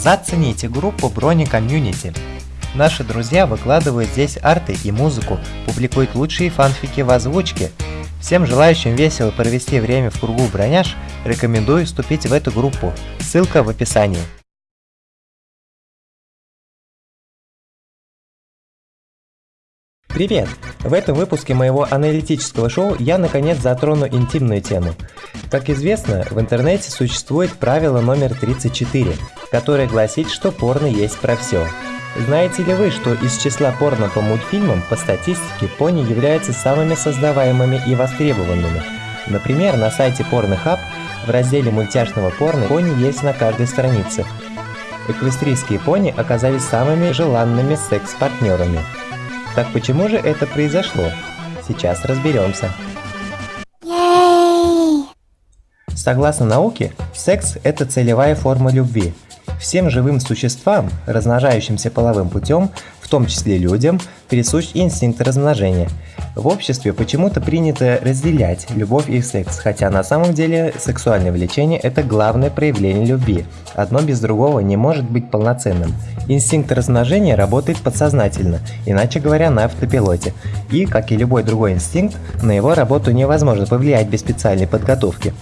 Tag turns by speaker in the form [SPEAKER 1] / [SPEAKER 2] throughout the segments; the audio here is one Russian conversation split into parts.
[SPEAKER 1] Зацените группу Brony Community. Наши друзья выкладывают здесь арты и музыку, публикуют лучшие фанфики в озвучке. Всем желающим весело провести время в кругу броняш, рекомендую вступить в эту группу. Ссылка в описании. Привет! В этом выпуске моего аналитического шоу я наконец затрону интимную тему. Как известно, в интернете существует правило номер 34, которое гласит, что порно есть про все. Знаете ли вы, что из числа порно по мультфильмам, по статистике, пони являются самыми создаваемыми и востребованными? Например, на сайте Pornhub в разделе мультяшного порно пони есть на каждой странице. Эквестрийские пони оказались самыми желанными секс-партнерами. Так почему же это произошло? Сейчас разберемся. Согласно науке, секс – это целевая форма любви. Всем живым существам, размножающимся половым путем, в том числе людям, присущ инстинкт размножения. В обществе почему-то принято разделять любовь и секс, хотя на самом деле сексуальное влечение – это главное проявление любви. Одно без другого не может быть полноценным. Инстинкт размножения работает подсознательно, иначе говоря, на автопилоте. И, как и любой другой инстинкт, на его работу невозможно повлиять без специальной подготовки.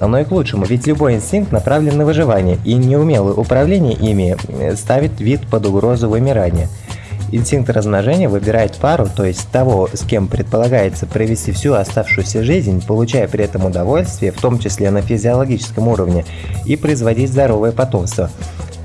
[SPEAKER 1] Оно и к лучшему, ведь любой инстинкт направлен на выживание, и неумелое управление ими ставит вид под угрозу вымирания. Инстинкт размножения выбирает пару, то есть того, с кем предполагается провести всю оставшуюся жизнь, получая при этом удовольствие, в том числе на физиологическом уровне, и производить здоровое потомство.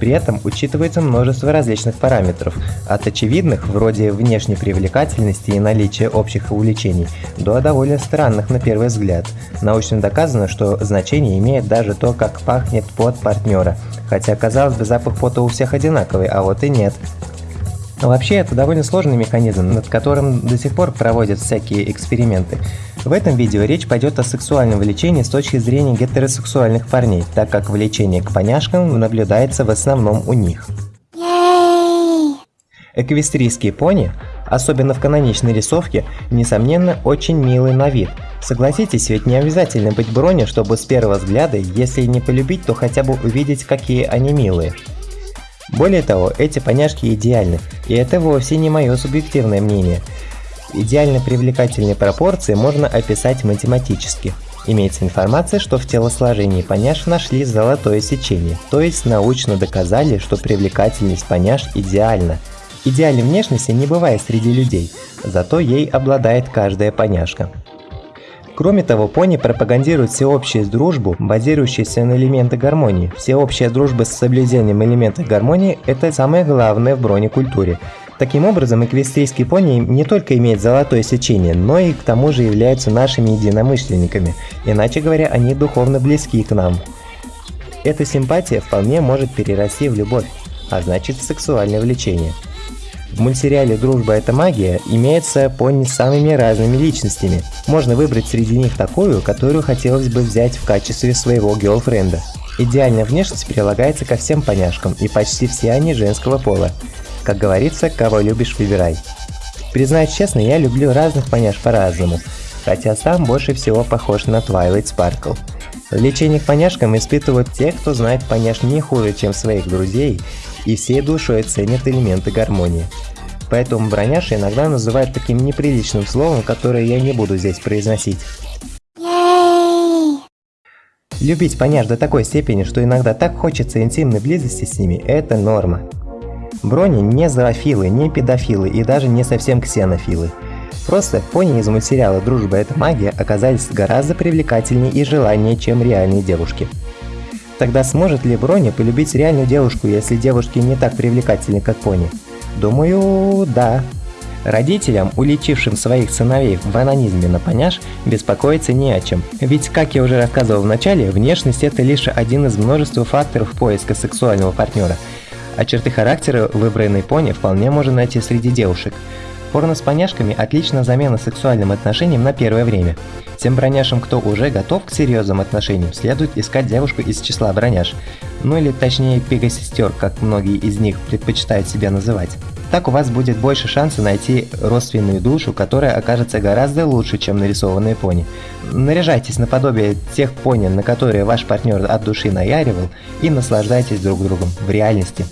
[SPEAKER 1] При этом учитывается множество различных параметров, от очевидных, вроде внешней привлекательности и наличия общих увлечений, до довольно странных на первый взгляд. Научно доказано, что значение имеет даже то, как пахнет пот партнера, хотя казалось бы запах пота у всех одинаковый, а вот и нет. Вообще, это довольно сложный механизм, над которым до сих пор проводят всякие эксперименты. В этом видео речь пойдет о сексуальном влечении с точки зрения гетеросексуальных парней, так как влечение к поняшкам наблюдается в основном у них. Эквестрийские пони, особенно в каноничной рисовке, несомненно очень милый на вид. Согласитесь, ведь не обязательно быть брони, чтобы с первого взгляда, если не полюбить, то хотя бы увидеть, какие они милые. Более того, эти поняшки идеальны, и это вовсе не мое субъективное мнение. Идеально привлекательные пропорции можно описать математически. Имеется информация, что в телосложении поняш нашли золотое сечение, то есть научно доказали, что привлекательность поняш идеальна. Идеальной внешности не бывает среди людей, зато ей обладает каждая поняшка. Кроме того, пони пропагандирует всеобщую дружбу, базирующуюся на элементы гармонии. Всеобщая дружба с соблюдением элементов гармонии – это самое главное в бронекультуре. Таким образом, эквестрийские пони не только имеют золотое сечение, но и к тому же являются нашими единомышленниками, иначе говоря, они духовно близки к нам. Эта симпатия вполне может перерасти в любовь, а значит в сексуальное влечение. В мультсериале «Дружба – это магия» имеется пони с самыми разными личностями. Можно выбрать среди них такую, которую хотелось бы взять в качестве своего герлфренда. Идеальная внешность прилагается ко всем поняшкам, и почти все они женского пола. Как говорится, кого любишь, выбирай. Признаюсь честно, я люблю разных поняш по-разному, хотя сам больше всего похож на Twilight Sparkle. Влечение к поняшкам испытывают те, кто знает поняш не хуже, чем своих друзей, и всей душой ценят элементы гармонии. Поэтому броняши иногда называют таким неприличным словом, которое я не буду здесь произносить. Любить поняш до такой степени, что иногда так хочется интимной близости с ними – это норма. Брони не зоофилы, не педофилы и даже не совсем ксенофилы. Просто пони из мультсериала «Дружба – это магия» оказались гораздо привлекательнее и желаннее, чем реальные девушки. Тогда сможет ли Броня полюбить реальную девушку, если девушки не так привлекательны, как пони? Думаю, да. Родителям, уличившим своих сыновей в анонизме на поняш, беспокоиться не о чем. Ведь, как я уже рассказывал в начале, внешность это лишь один из множества факторов поиска сексуального партнера, а черты характера выбранной пони вполне можно найти среди девушек. Порно с поняшками – отличная замена сексуальным отношениям на первое время. Тем броняшам, кто уже готов к серьезным отношениям, следует искать девушку из числа броняш, ну или точнее пига-сестер, как многие из них предпочитают себя называть. Так у вас будет больше шанса найти родственную душу, которая окажется гораздо лучше, чем нарисованные пони. Наряжайтесь наподобие тех пони, на которые ваш партнер от души наяривал, и наслаждайтесь друг другом в реальности.